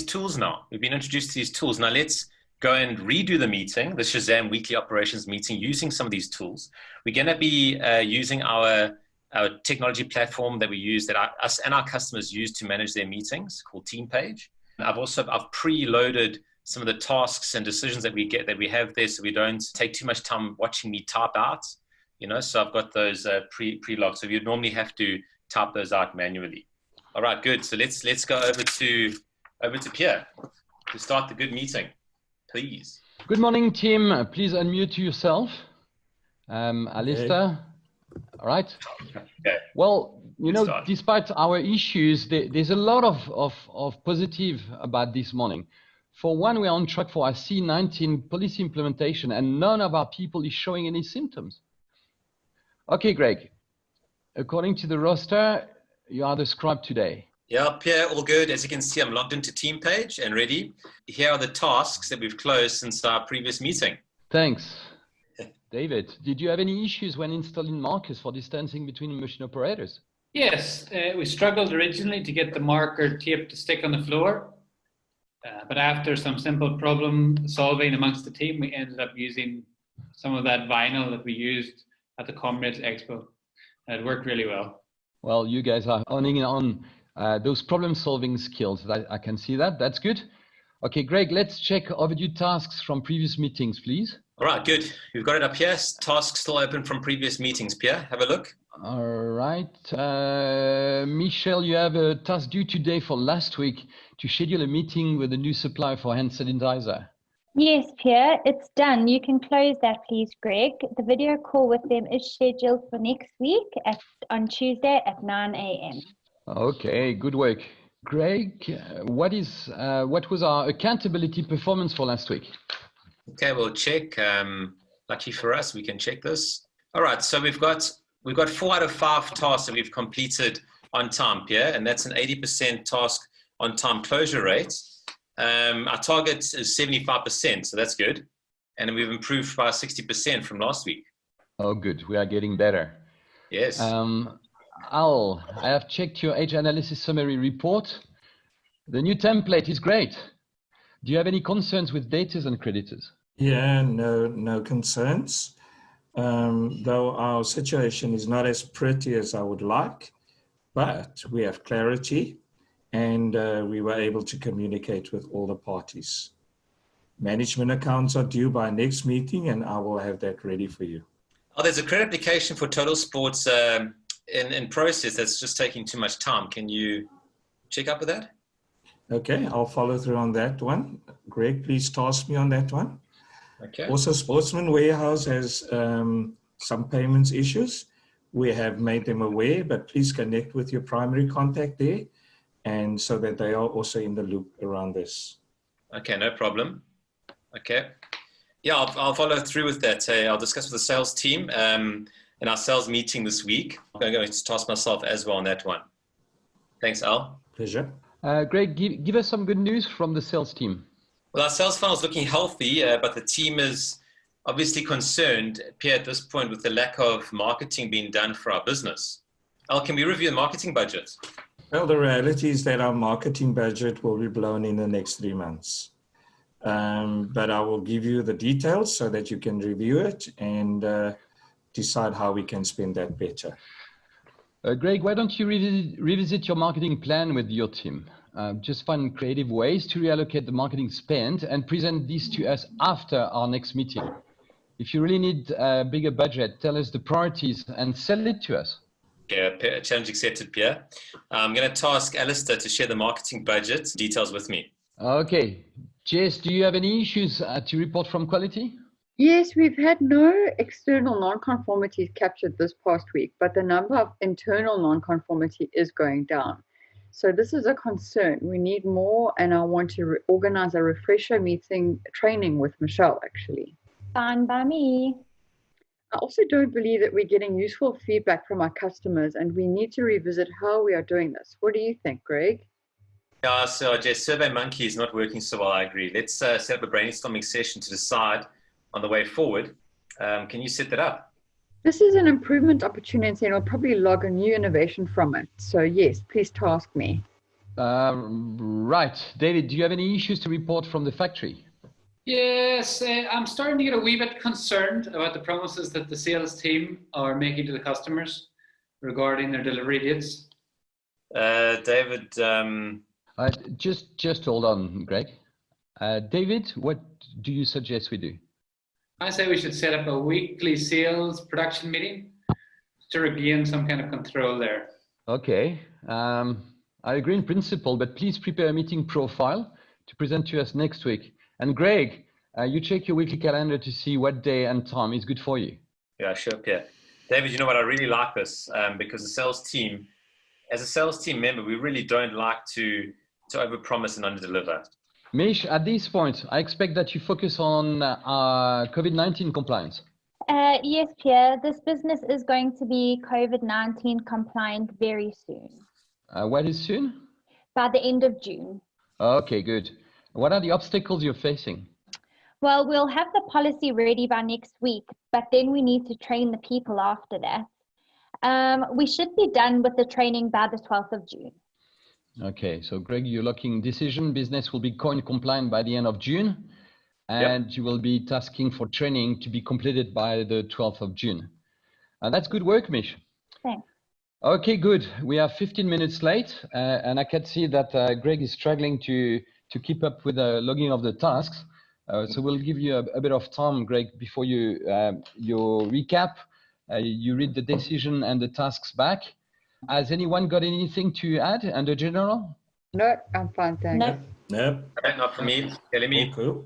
tools now. We've been introduced to these tools. Now let's go and redo the meeting, the Shazam weekly operations meeting, using some of these tools. We're going to be uh, using our, our technology platform that we use, that our, us and our customers use to manage their meetings, called TeamPage. I've also I've preloaded some of the tasks and decisions that we get that we have there, so we don't take too much time watching me type out. You know, so I've got those uh, pre pre logged. So you normally have to type those out manually. All right, good. So let's let's go over to over to Pierre to start the good meeting, please. Good morning, team. Please unmute yourself. Um, Alistair. Okay. All right. Okay. Well, you know, start. despite our issues, there, there's a lot of, of, of positive about this morning. For one, we're on track for our C19 policy implementation, and none of our people is showing any symptoms. Okay, Greg. According to the roster, you are the scribe today. Yeah, Pierre, all good. As you can see, I'm logged into TeamPage and ready. Here are the tasks that we've closed since our previous meeting. Thanks. David, did you have any issues when installing markers for distancing between machine operators? Yes, uh, we struggled originally to get the marker tape to stick on the floor. Uh, but after some simple problem solving amongst the team, we ended up using some of that vinyl that we used at the Comrades Expo. It worked really well. Well, you guys are owning on uh, those problem solving skills. I, I can see that. That's good. Okay, Greg, let's check overdue tasks from previous meetings, please. All right, good. We've got it up here. Tasks still open from previous meetings. Pierre, have a look. All right. Uh, Michelle, you have a task due today for last week to schedule a meeting with a new supplier for hand sanitizer. Yes, Pierre, it's done. You can close that, please, Greg. The video call with them is scheduled for next week at, on Tuesday at 9 a.m. Okay, good work. Greg, what is uh, what was our accountability performance for last week? Okay, we'll check. Um, lucky for us, we can check this. All right, so we've got we've got four out of five tasks that we've completed on time, Pierre, and that's an 80% task on time closure rate. Um, our target is 75%, so that's good. And we've improved by 60% from last week. Oh, good. We are getting better. Yes. Um, Al, I have checked your age analysis summary report. The new template is great. Do you have any concerns with debtors and creditors? Yeah, no, no concerns um, though our situation is not as pretty as I would like, but we have clarity and uh, we were able to communicate with all the parties. Management accounts are due by next meeting and I will have that ready for you. Oh, there's a credit application for Total Sports um, in, in process that's just taking too much time. Can you check up with that? Okay, I'll follow through on that one. Greg, please task me on that one. Okay. Also, Sportsman Warehouse has um, some payments issues. We have made them aware, but please connect with your primary contact there and so that they are also in the loop around this. Okay, no problem. Okay. Yeah, I'll, I'll follow through with that. Uh, I'll discuss with the sales team um, in our sales meeting this week. I'm going to toss myself as well on that one. Thanks, Al. Pleasure. Uh, Greg, give, give us some good news from the sales team. Well, our sales funnel is looking healthy, uh, but the team is obviously concerned, Pierre, at this point, with the lack of marketing being done for our business. Al, can we review the marketing budget? Well, the reality is that our marketing budget will be blown in the next three months. Um, but I will give you the details so that you can review it and uh, decide how we can spend that better. Uh, Greg, why don't you revisit, revisit your marketing plan with your team? Uh, just find creative ways to reallocate the marketing spend and present this to us after our next meeting. If you really need a bigger budget, tell us the priorities and sell it to us. Yeah, challenge accepted, Pierre. I'm going to task Alistair to share the marketing budget details with me. Okay. Jess, do you have any issues uh, to report from quality? Yes, we've had no external non-conformities captured this past week, but the number of internal non-conformity is going down. So this is a concern. We need more, and I want to organize a refresher meeting training with Michelle, actually. Fine by me. I also don't believe that we're getting useful feedback from our customers, and we need to revisit how we are doing this. What do you think, Greg? Yeah, so Jess, SurveyMonkey is not working so well, I agree. Let's uh, set up a brainstorming session to decide on the way forward. Um, can you set that up? This is an improvement opportunity and I'll probably log a new innovation from it. So yes, please task me. Uh, right. David, do you have any issues to report from the factory? Yes, uh, I'm starting to get a wee bit concerned about the promises that the sales team are making to the customers regarding their delivery dates. Uh, David. Um... Uh, just, just hold on, Greg. Uh, David, what do you suggest we do? I say we should set up a weekly sales production meeting to regain some kind of control there. Okay. Um, I agree in principle, but please prepare a meeting profile to present to us next week. And Greg, uh, you check your weekly calendar to see what day and time is good for you. Yeah, sure, Pierre. David, you know what? I really like this um, because the sales team, as a sales team member, we really don't like to to overpromise and underdeliver. Mish, at this point, I expect that you focus on uh, COVID-19 compliance. Uh, yes, Pierre. This business is going to be COVID-19 compliant very soon. Uh, when is soon? By the end of June. Okay, good. What are the obstacles you're facing? Well, we'll have the policy ready by next week, but then we need to train the people after that. Um, we should be done with the training by the 12th of June. Okay, so Greg, you're locking decision. Business will be coin compliant by the end of June, and yep. you will be tasking for training to be completed by the 12th of June. And that's good work, Mish. Thanks. Okay, good. We are 15 minutes late, uh, and I can see that uh, Greg is struggling to to keep up with the logging of the tasks. Uh, so we'll give you a, a, bit of time, Greg, before you um, your recap. Uh, you read the decision and the tasks back. Has anyone got anything to add under general? No, I'm fine, thanks. No. No. Okay, not for me. Okay, let me cool.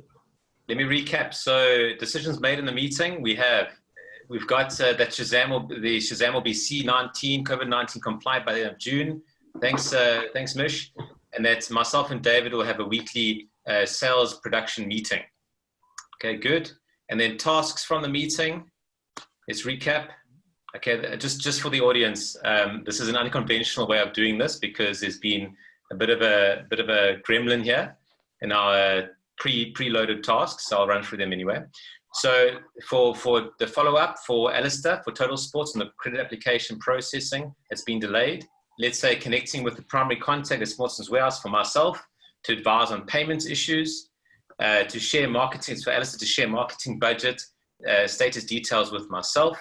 let me recap. So decisions made in the meeting. We have We've got uh, that Shazam will the Shazam will be C19 COVID-19 compliant by the end of June. Thanks, uh, thanks, Mish. And that myself and David will have a weekly uh, sales production meeting. Okay, good. And then tasks from the meeting. Let's recap. Okay, just just for the audience, um, this is an unconventional way of doing this because there's been a bit of a bit of a gremlin here in our pre preloaded tasks. So I'll run through them anyway. So for, for the follow-up for Alistair, for Total Sports and the credit application processing, it's been delayed. Let's say connecting with the primary contact at Sportsman's Warehouse for myself to advise on payments issues, uh, to share marketing, for Alistair to share marketing budget, uh, status details with myself,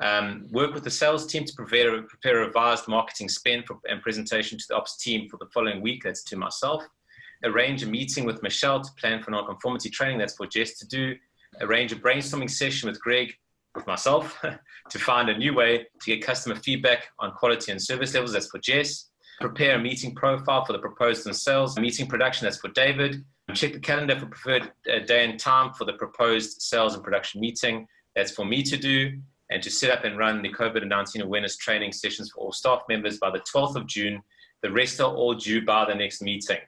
um, work with the sales team to prepare, prepare a revised marketing spend for, and presentation to the ops team for the following week, that's to myself, arrange a meeting with Michelle to plan for non-conformity training, that's for Jess to do, arrange a brainstorming session with Greg, with myself, to find a new way to get customer feedback on quality and service levels. That's for Jess. Prepare a meeting profile for the proposed and sales. Meeting production, that's for David. Check the calendar for preferred uh, day and time for the proposed sales and production meeting. That's for me to do. And to set up and run the COVID-19 awareness training sessions for all staff members by the 12th of June. The rest are all due by the next meeting.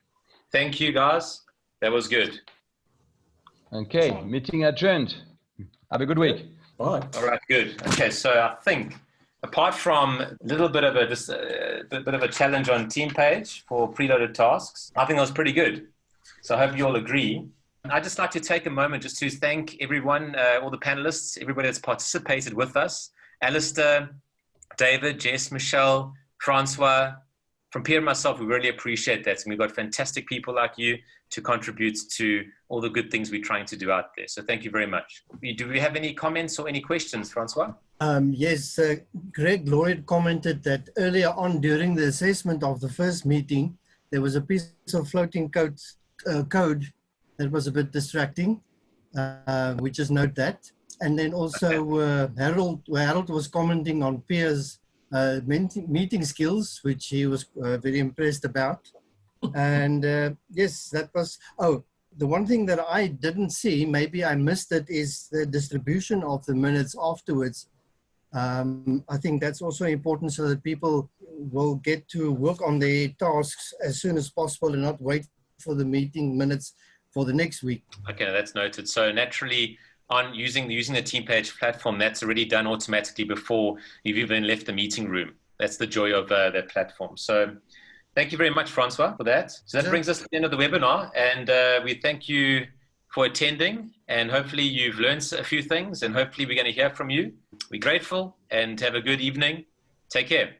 Thank you, guys. That was good. Okay, meeting adjourned. Have a good week. Bye. All right, good. Okay, so I think apart from a little bit of a just a uh, bit of a challenge on TeamPage for preloaded tasks, I think that was pretty good. So I hope you all agree. I'd just like to take a moment just to thank everyone, uh, all the panelists, everybody that's participated with us. Alistair, David, Jess, Michelle, Francois, from Pierre and myself, we really appreciate that. And we've got fantastic people like you to contribute to all the good things we're trying to do out there. So thank you very much. Do we have any comments or any questions, Francois? Um, yes, uh, Greg Lloyd commented that earlier on during the assessment of the first meeting, there was a piece of floating code, uh, code that was a bit distracting. Uh, we just note that. And then also uh, Harold, Harold was commenting on Pierre's uh, meeting skills, which he was uh, very impressed about. And uh, yes, that was, oh, the one thing that I didn't see, maybe I missed it, is the distribution of the minutes afterwards. Um, I think that's also important so that people will get to work on their tasks as soon as possible and not wait for the meeting minutes for the next week. Okay, that's noted. So naturally, on using the, using the TeamPage platform, that's already done automatically before you've even left the meeting room. That's the joy of uh, that platform. So thank you very much, Francois, for that. So that brings us to the end of the webinar, and uh, we thank you for attending, and hopefully you've learned a few things, and hopefully we're going to hear from you. We're grateful, and have a good evening. Take care.